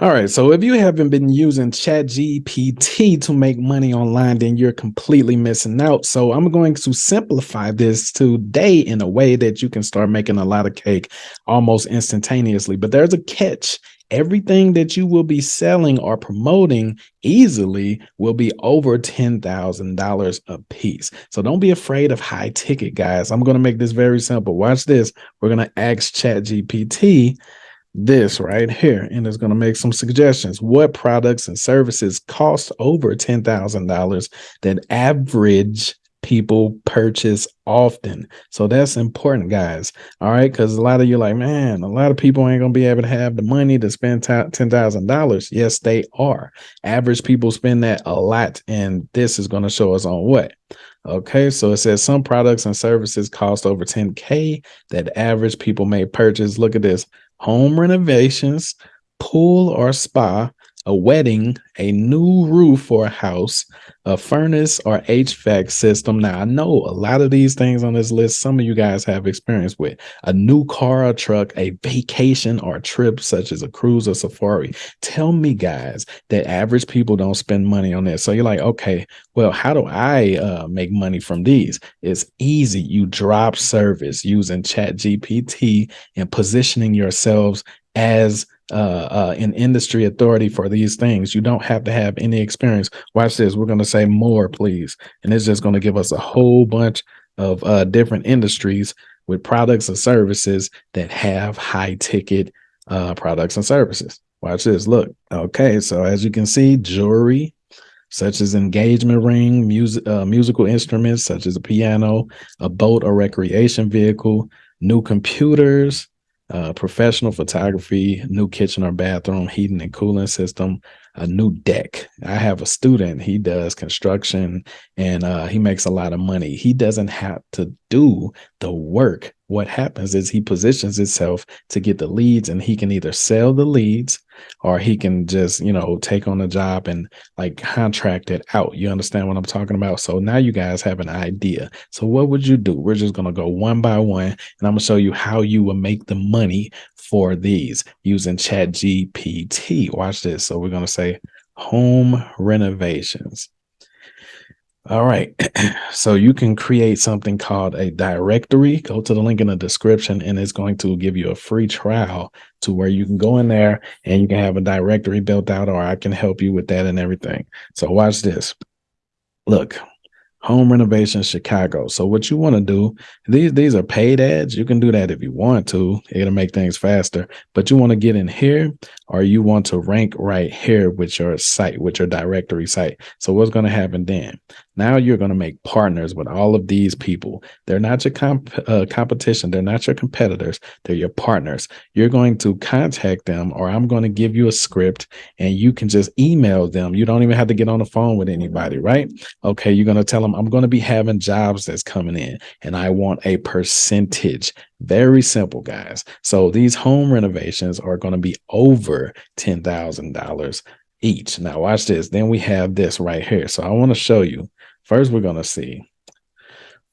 All right. So if you haven't been using ChatGPT to make money online, then you're completely missing out. So I'm going to simplify this today in a way that you can start making a lot of cake almost instantaneously. But there's a catch. Everything that you will be selling or promoting easily will be over $10,000 a piece. So don't be afraid of high ticket, guys. I'm going to make this very simple. Watch this. We're going to ask ChatGPT this right here and it's going to make some suggestions. What products and services cost over $10,000 that average people purchase often? So that's important guys. All right because a lot of you like man a lot of people ain't gonna be able to have the money to spend $10,000 yes they are. Average people spend that a lot and this is going to show us on what Okay, so it says some products and services cost over 10K that average people may purchase. Look at this home renovations, pool or spa, a wedding, a new roof for a house, a furnace or HVAC system. Now, I know a lot of these things on this list, some of you guys have experience with a new car or truck, a vacation or a trip, such as a cruise or safari. Tell me, guys, that average people don't spend money on this. So you're like, okay, well, how do I uh, make money from these? It's easy. You drop service using Chat GPT and positioning yourselves as uh, uh, an industry authority for these things. You don't have to have any experience. Watch this. We're going to say more, please. And it's just going to give us a whole bunch of uh, different industries with products and services that have high ticket uh, products and services. Watch this. Look. Okay. So as you can see, jewelry, such as engagement ring, music, uh, musical instruments such as a piano, a boat or recreation vehicle, new computers, uh, professional photography, new kitchen or bathroom, heating and cooling system, a new deck. I have a student, he does construction and uh, he makes a lot of money. He doesn't have to do the work. What happens is he positions himself to get the leads and he can either sell the leads or he can just, you know, take on a job and like contract it out. You understand what I'm talking about? So now you guys have an idea. So what would you do? We're just going to go one by one and I'm going to show you how you will make the money for these using chat GPT. Watch this. So we're going to say home renovations. All right. so you can create something called a directory. Go to the link in the description and it's going to give you a free trial to where you can go in there and you can have a directory built out or I can help you with that and everything. So watch this. Look, home renovation Chicago. So what you want to do, these these are paid ads. You can do that if you want to. It'll make things faster. But you want to get in here or you want to rank right here with your site, with your directory site. So what's going to happen then? Now you're going to make partners with all of these people. They're not your comp uh, competition. They're not your competitors. They're your partners. You're going to contact them or I'm going to give you a script and you can just email them. You don't even have to get on the phone with anybody, right? Okay. You're going to tell them I'm going to be having jobs that's coming in and I want a percentage. Very simple, guys. So these home renovations are going to be over $10,000 each. Now watch this. Then we have this right here. So I want to show you First, we're going to see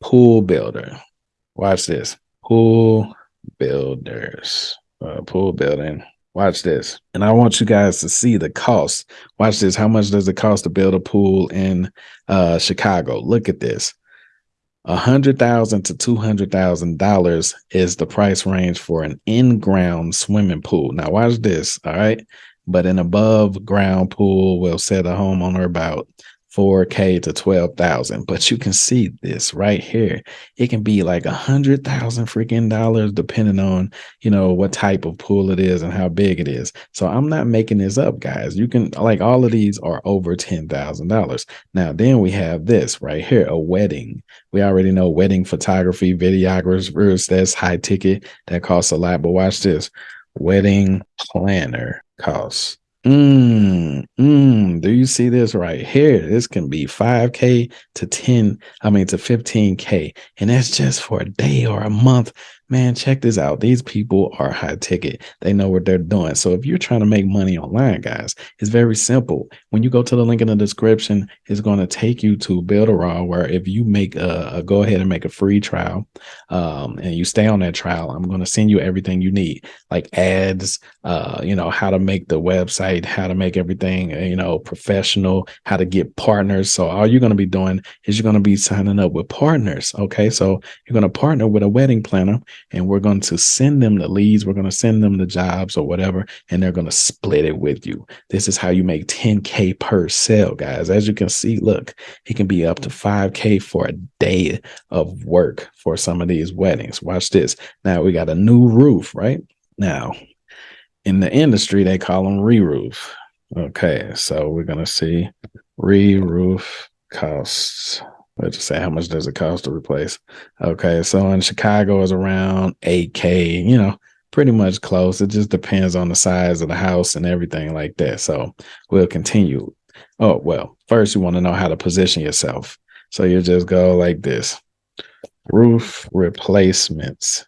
pool builder. Watch this. Pool builders. Uh, pool building. Watch this. And I want you guys to see the cost. Watch this. How much does it cost to build a pool in uh, Chicago? Look at this. A hundred thousand to two hundred thousand dollars is the price range for an in-ground swimming pool. Now watch this, all right? But an above ground pool will set a homeowner about 4k to 12,000 but you can see this right here. It can be like a hundred thousand freaking dollars depending on you know what type of pool it is and how big it is. So i'm not making this up guys. You can like all of these are over ten thousand dollars. Now then we have this right here a wedding. We already know wedding photography videographers that's high ticket. That costs a lot but watch this. Wedding planner costs Mm, mm, do you see this right here? This can be 5K to 10, I mean to 15K. And that's just for a day or a month man, check this out. These people are high ticket. They know what they're doing. So if you're trying to make money online, guys, it's very simple. When you go to the link in the description, it's going to take you to Builderall, where if you make a, a, go ahead and make a free trial, um, and you stay on that trial, I'm going to send you everything you need, like ads, uh, you know, how to make the website, how to make everything, you know, professional, how to get partners. So all you're going to be doing is you're going to be signing up with partners. Okay, so you're going to partner with a wedding planner and we're going to send them the leads. We're going to send them the jobs or whatever, and they're going to split it with you. This is how you make 10K per sale, guys. As you can see, look, it can be up to 5K for a day of work for some of these weddings. Watch this. Now we got a new roof, right? Now, in the industry, they call them re-roof. Okay, so we're going to see re-roof costs. Let's just say how much does it cost to replace? Okay, so in Chicago is around 8K, you know, pretty much close. It just depends on the size of the house and everything like that. So we'll continue. Oh, well, first you want to know how to position yourself. So you just go like this. Roof replacements.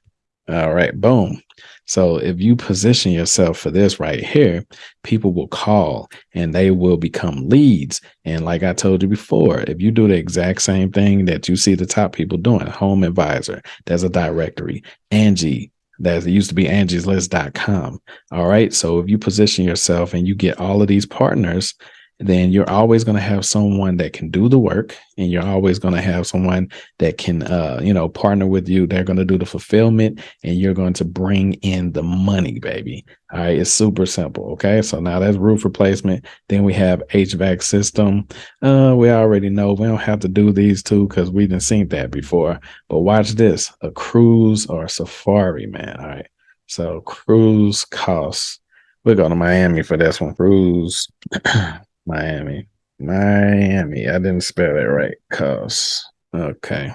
All right, boom. So if you position yourself for this right here, people will call and they will become leads. And like I told you before, if you do the exact same thing that you see the top people doing, Home Advisor, there's a directory, Angie, that used to be angieslist.com. All right. So if you position yourself and you get all of these partners, then you're always going to have someone that can do the work and you're always going to have someone that can uh you know partner with you. They're going to do the fulfillment and you're going to bring in the money baby. All right? It's super simple okay? So now that's roof replacement. Then we have hvac system. Uh we already know. We don't have to do these two because we didn't seen that before. But watch this. A cruise or a safari man. All right? So cruise costs. We're going to miami for this one. Cruise Miami. Miami. I didn't spell it right. Cause okay.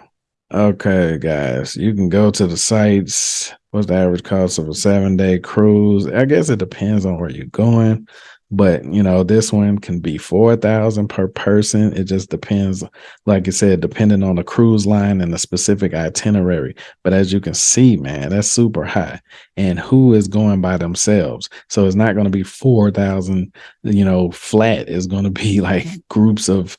Okay, guys. You can go to the sites. What's the average cost of a seven day cruise? I guess it depends on where you're going but you know this one can be 4000 per person. It just depends like I said depending on the cruise line and the specific itinerary. But as you can see man that's super high. And who is going by themselves? So it's not going to be 4000 you know flat. It's going to be like groups of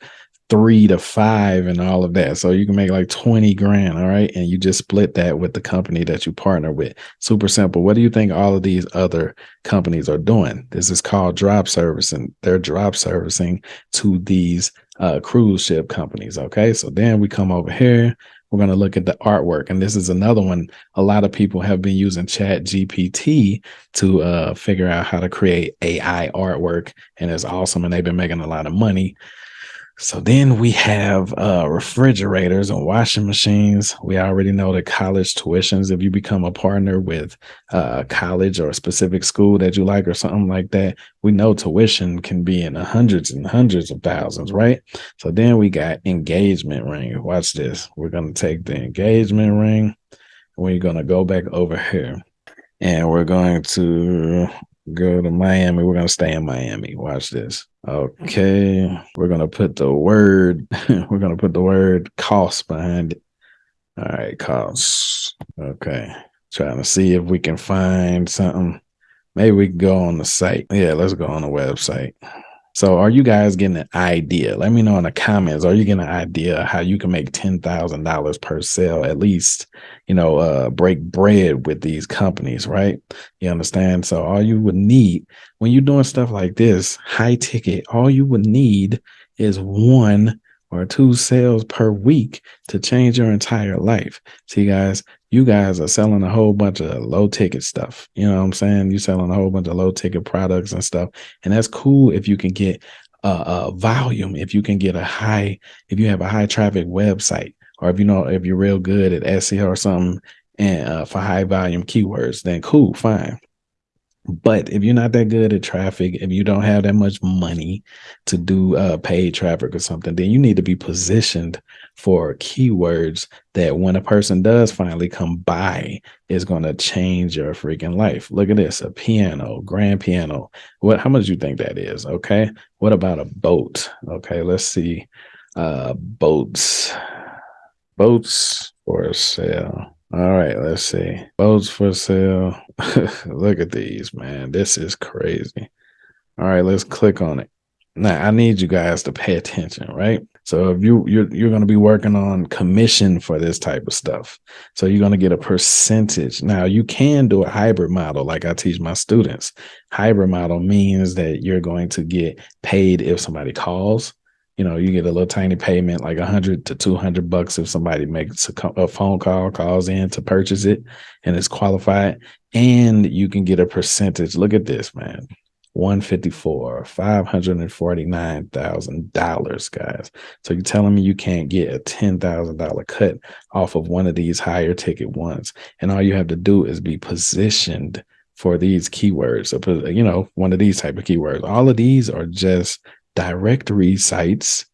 three to five and all of that. So you can make like 20 grand. All right. And you just split that with the company that you partner with. Super simple. What do you think all of these other companies are doing? This is called drop servicing. They're drop servicing to these uh, cruise ship companies. Okay. So then we come over here. We're going to look at the artwork. And this is another one. A lot of people have been using Chat GPT to uh, figure out how to create AI artwork. And it's awesome. And they've been making a lot of money. So then we have uh, refrigerators and washing machines. We already know the college tuitions. If you become a partner with uh, a college or a specific school that you like or something like that, we know tuition can be in the hundreds and hundreds of thousands, right? So then we got engagement ring. Watch this. We're going to take the engagement ring. We're going to go back over here and we're going to go to Miami. We're going to stay in Miami. Watch this. Okay. We're going to put the word, we're going to put the word cost behind it. All right. Cost. Okay. Trying to see if we can find something. Maybe we can go on the site. Yeah, let's go on the website. So are you guys getting an idea? Let me know in the comments. Are you getting an idea how you can make $10,000 per sale, at least, you know, uh, break bread with these companies, right? You understand? So all you would need when you're doing stuff like this, high ticket, all you would need is one or two sales per week to change your entire life. See, guys, you guys are selling a whole bunch of low ticket stuff. You know what I'm saying? You're selling a whole bunch of low ticket products and stuff. And that's cool if you can get a, volume, if you can get a high, if you have a high traffic website, or if you know, if you're real good at SEO or something and uh, for high volume keywords, then cool, fine. But if you're not that good at traffic, if you don't have that much money to do uh, paid traffic or something, then you need to be positioned for keywords that when a person does finally come by, is going to change your freaking life. Look at this, a piano, grand piano. What, how much do you think that is? Okay. What about a boat? Okay. Let's see. Uh, boats, boats for sale. All right, let's see. Boats for sale. Look at these, man. This is crazy. All right, let's click on it. Now, I need you guys to pay attention, right? So if you you're you're going to be working on commission for this type of stuff. So you're going to get a percentage. Now, you can do a hybrid model like I teach my students. Hybrid model means that you're going to get paid if somebody calls you know, you get a little tiny payment, like a hundred to two hundred bucks if somebody makes a, a, phone call, calls in to purchase it, and it's qualified, and you can get a percentage. Look at this, man. 154 $549,000 guys. So you're telling me you can't get a $10,000 cut off of one of these higher ticket ones. And all you have to do is be positioned for these keywords. You know, one of these type of keywords. All of these are just directory sites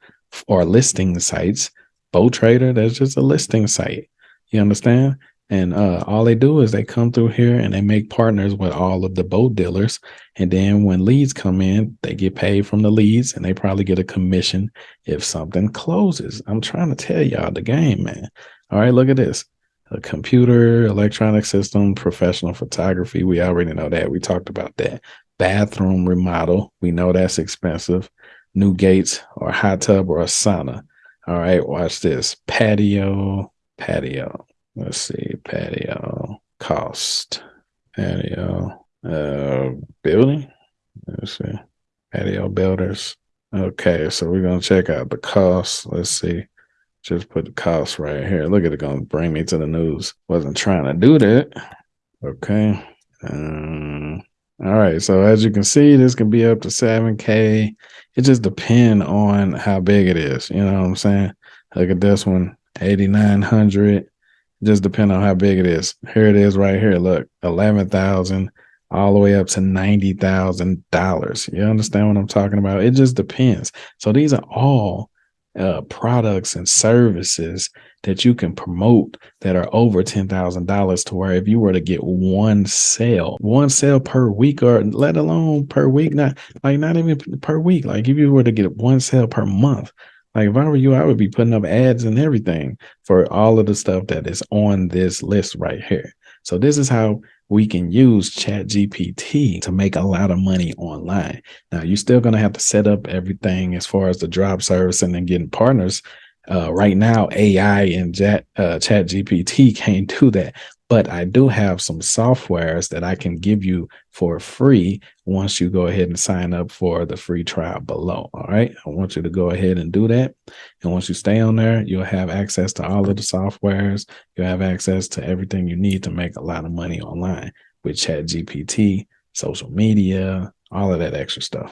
or listing sites. Boat Trader, that's just a listing site. You understand? And uh, all they do is they come through here and they make partners with all of the boat dealers. And then when leads come in, they get paid from the leads and they probably get a commission if something closes. I'm trying to tell y'all the game, man. All right, look at this. A computer, electronic system, professional photography. We already know that. We talked about that. Bathroom remodel. We know that's expensive new gates or a hot tub or a sauna. All right, watch this. Patio, patio. Let's see, patio cost. Patio uh building. Let's see. Patio builders. Okay, so we're gonna check out the cost. Let's see. Just put the cost right here. Look at it gonna bring me to the news. Wasn't trying to do that. Okay. Um, all right. So as you can see, this can be up to 7K it just depend on how big it is. You know what I'm saying? Look at this one, 8,900. Just depend on how big it is. Here it is right here. Look, 11,000 all the way up to $90,000. You understand what I'm talking about? It just depends. So these are all uh, products and services that you can promote that are over $10,000 to where if you were to get one sale, one sale per week or let alone per week, not like not even per week, like if you were to get one sale per month, like if I were you, I would be putting up ads and everything for all of the stuff that is on this list right here. So this is how we can use chat gpt to make a lot of money online now you're still going to have to set up everything as far as the drop service and then getting partners uh, right now ai and chat, uh, chat gpt can't do that but I do have some softwares that I can give you for free once you go ahead and sign up for the free trial below. All right. I want you to go ahead and do that. And once you stay on there, you'll have access to all of the softwares. You'll have access to everything you need to make a lot of money online with Chat GPT, social media, all of that extra stuff.